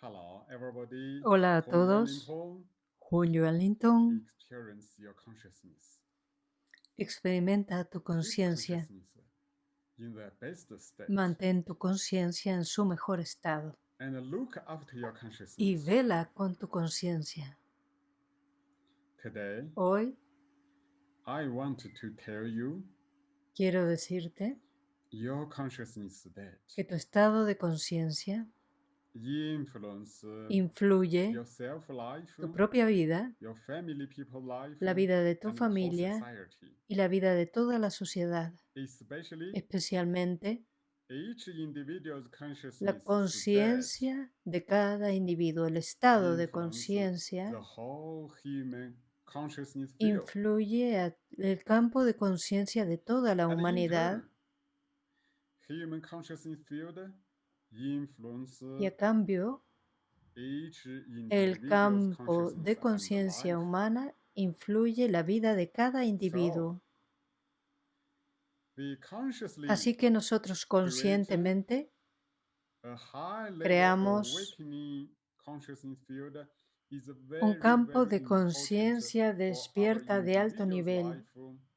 Hello, everybody. Hola a todos. Junio Ellington, experimenta tu conciencia. Mantén tu conciencia en su mejor estado y vela con tu conciencia. Hoy I want to tell you quiero decirte your consciousness state que tu estado de conciencia influye tu propia vida, la vida de tu familia y la vida de toda la sociedad, especialmente each individual's consciousness la conciencia de cada individuo, el estado de conciencia influye el campo de conciencia de toda la humanidad y a cambio el campo de conciencia humana influye la vida de cada individuo. Así que nosotros conscientemente creamos un campo de conciencia despierta de alto nivel and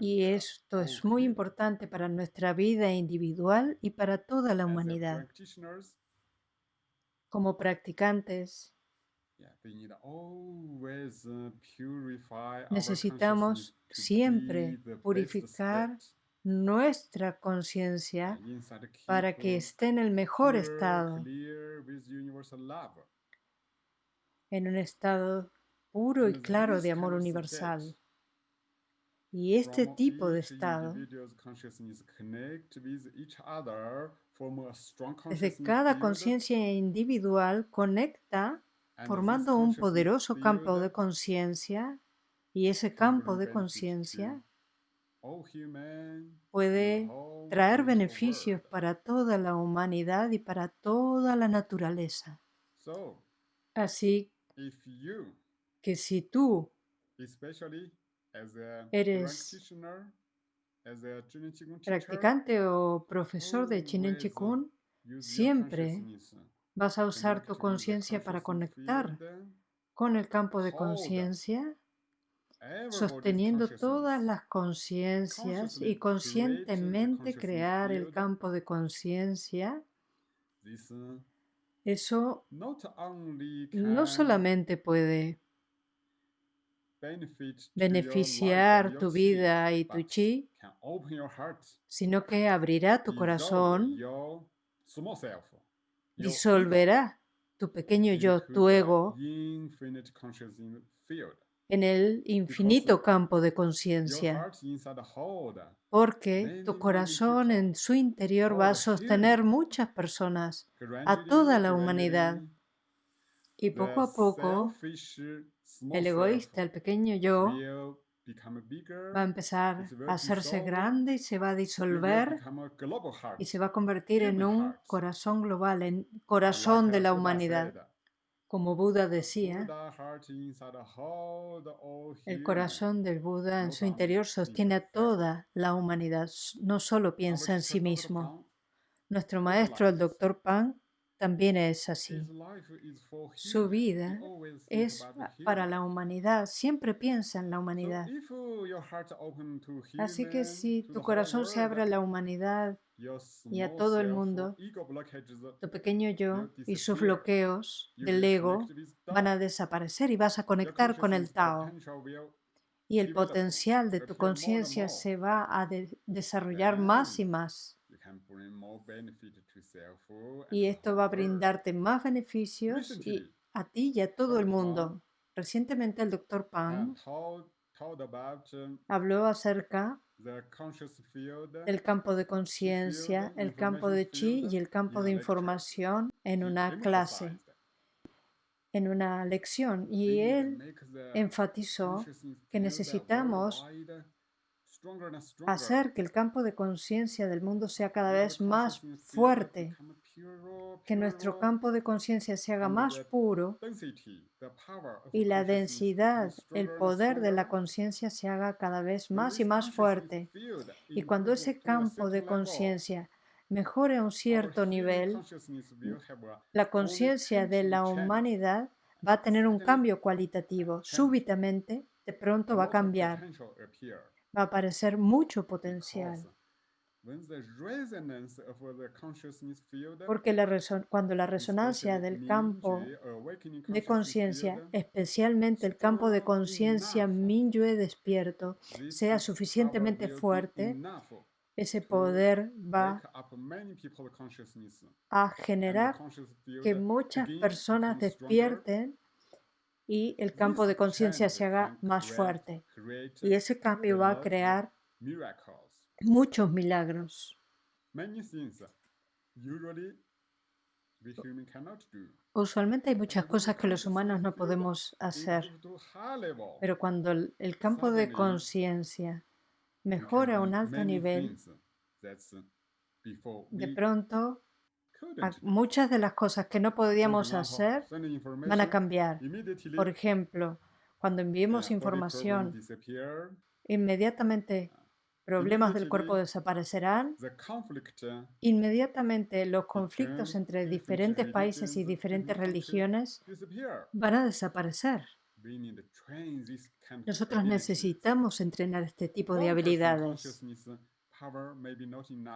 y esto es muy importante para nuestra vida individual y para toda la humanidad. Como practicantes. Uh, necesitamos siempre purificar nuestra conciencia para que esté en el mejor estado, en un estado puro y claro de amor universal. Y este tipo de estado, desde cada conciencia individual, conecta formando un poderoso campo de conciencia y ese campo de conciencia puede traer beneficios para toda la humanidad y para toda la naturaleza. Así que si tú Eres practicante o profesor de Chinen Chikun, siempre vas a usar tu conciencia para conectar con el campo de conciencia, sosteniendo todas las conciencias y conscientemente crear el campo de conciencia. Eso no solamente puede beneficiar tu vida y tu chi, sino que abrirá tu corazón, disolverá tu pequeño yo, tu ego, en el infinito campo de conciencia, porque tu corazón en su interior va a sostener muchas personas, a toda la humanidad. Y poco a poco, el egoísta, el pequeño yo, va a empezar a hacerse grande y se va a disolver y se va a convertir en un corazón global, en corazón de la humanidad. Como Buda decía, el corazón del Buda en su interior sostiene a toda la humanidad, no solo piensa en sí mismo. Nuestro maestro, el doctor Pan, también es así. Su vida es para la humanidad, siempre piensa en la humanidad. uh, Así que si tu corazón se abre a la humanidad y a todo el mundo, tu pequeño yo y sus bloqueos del ego van a desaparecer y vas a conectar con el Tao. Y el potencial de tu conciencia se va a de- desarrollar más y más. Y esto va a brindarte más beneficios y a ti y a todo el mundo. Recientemente el doctor Pan um, habló acerca del campo de conciencia, el campo de chi y el campo de información en una clase, en una lección. Y él enfatizó que necesitamos hacer que el campo de conciencia del mundo sea cada vez más fuerte, que nuestro campo de conciencia se haga más puro y la densidad, el poder de la conciencia se haga cada vez más y más fuerte. Y cuando ese campo de conciencia mejore a un cierto nivel, la conciencia de la humanidad va a tener un cambio cualitativo. Súbitamente, de pronto va a cambiar. Va a aparecer mucho potencial. Porque la cuando la resonancia del campo awakening de conciencia, especialmente el campo de conciencia Minyue despierto, sea suficientemente fuerte, ese poder va a generar que muchas personas despierten y el campo de conciencia se haga más fuerte. Y ese cambio va a crear muchos milagros. Usualmente hay muchas cosas que los humanos no podemos hacer, pero cuando el, campo de conciencia mejora a un alto nivel, de pronto. Muchas de las cosas que no podíamos hacer van a cambiar. Por ejemplo, cuando enviemos información, inmediatamente problemas del cuerpo desaparecerán, uh, inmediatamente los conflictos entre diferentes países y diferentes religiones van a desaparecer. Nosotros necesitamos entrenar este tipo de habilidades.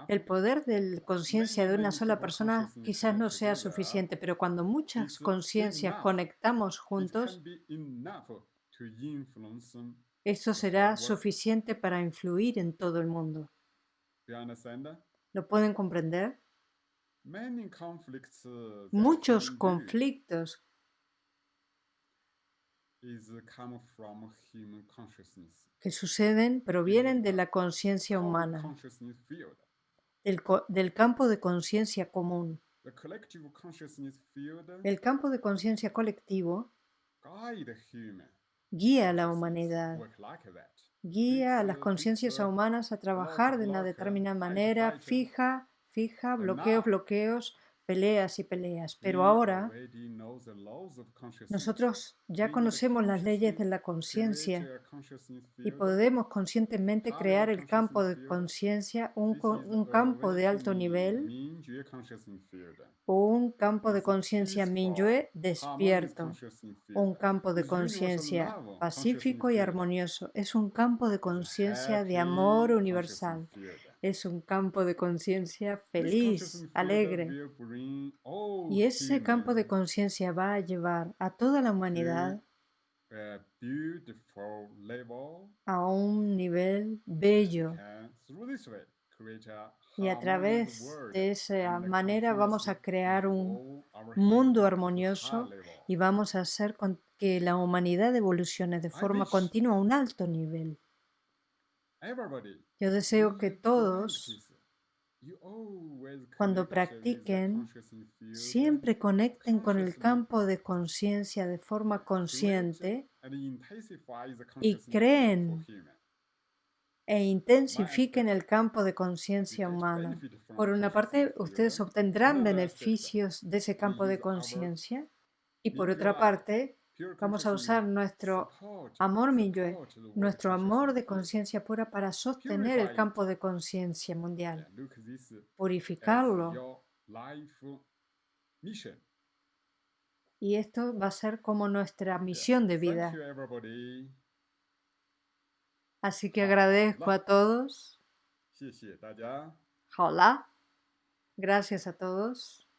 El poder de la conciencia de una sola persona quizás no sea suficiente, pero cuando muchas conciencias conectamos juntos, esto será suficiente para influir en todo el mundo. ¿Lo pueden comprender? Uh, Muchos conflictos que suceden provienen de la conciencia humana, del, campo de conciencia común. El campo de conciencia colectivo guía a la humanidad, guía a las conciencias humanas a trabajar de una determinada manera, fija, fija, bloqueos, bloqueos, peleas y peleas. Pero ahora nosotros ya conocemos las leyes de la conciencia y podemos conscientemente crear el campo de conciencia, un, un campo de alto nivel o un campo de conciencia Minyue despierto. un campo de conciencia pacífico y armonioso. Es un campo de conciencia de amor universal. Es un campo de conciencia feliz, alegre. all Y ese campo de conciencia va a llevar a toda la humanidad a un nivel bello. Y a través de esa manera vamos a crear un mundo armonioso y vamos a hacer que la humanidad evolucione de forma continua a un alto nivel. Yo deseo que todos, cuando practiquen, siempre conecten con el campo de conciencia de forma consciente y creen e intensifiquen el campo de conciencia humana. Por una parte, ustedes obtendrán beneficios de ese campo de conciencia y por otra parte, Vamos a usar nuestro amor Minyue, nuestro amor de conciencia pura para sostener el campo de conciencia mundial, purificarlo. Y esto va a ser como nuestra misión de vida. Así que agradezco a todos. Hola. Gracias a todos.